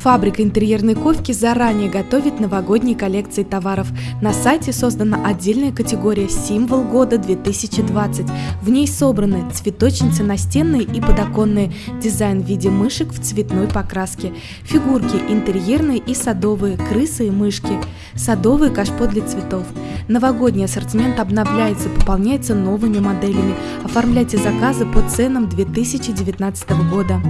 Фабрика интерьерной ковки заранее готовит новогодние коллекции товаров. На сайте создана отдельная категория «Символ года 2020». В ней собраны цветочницы настенные и подоконные, дизайн в виде мышек в цветной покраске, фигурки интерьерные и садовые, крысы и мышки, садовый кашпо для цветов. Новогодний ассортимент обновляется пополняется новыми моделями. Оформляйте заказы по ценам 2019 года.